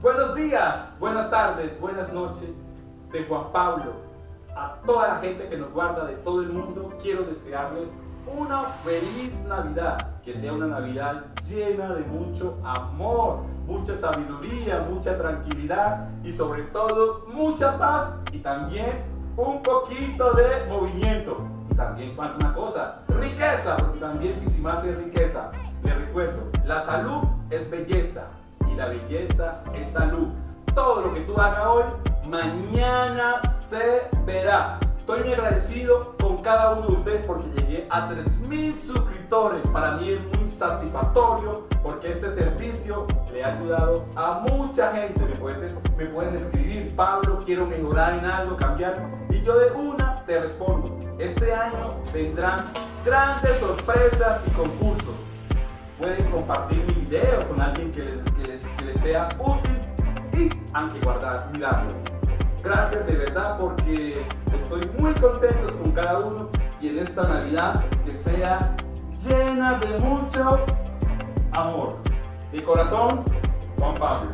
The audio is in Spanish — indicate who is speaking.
Speaker 1: Buenos días, buenas tardes, buenas noches de Juan Pablo. A toda la gente que nos guarda de todo el mundo, quiero desearles una feliz Navidad. Que sea una Navidad llena de mucho amor, mucha sabiduría, mucha tranquilidad y sobre todo mucha paz y también un poquito de movimiento. Y también falta una cosa, riqueza, porque también más es riqueza. Les recuerdo, la salud es belleza la belleza es salud. Todo lo que tú hagas hoy, mañana se verá. Estoy muy agradecido con cada uno de ustedes porque llegué a 3.000 suscriptores. Para mí es muy satisfactorio porque este servicio le ha ayudado a mucha gente. Me pueden, escribir, Pablo, quiero mejorar en algo, cambiar. Y yo de una te respondo. Este año vendrán grandes sorpresas y concursos pueden compartir mi video con alguien que les, sea útil y aunque guardar, mirarlo. Gracias de verdad porque estoy muy contento con cada uno y en esta Navidad que sea llena de mucho amor. Mi corazón, Juan Pablo.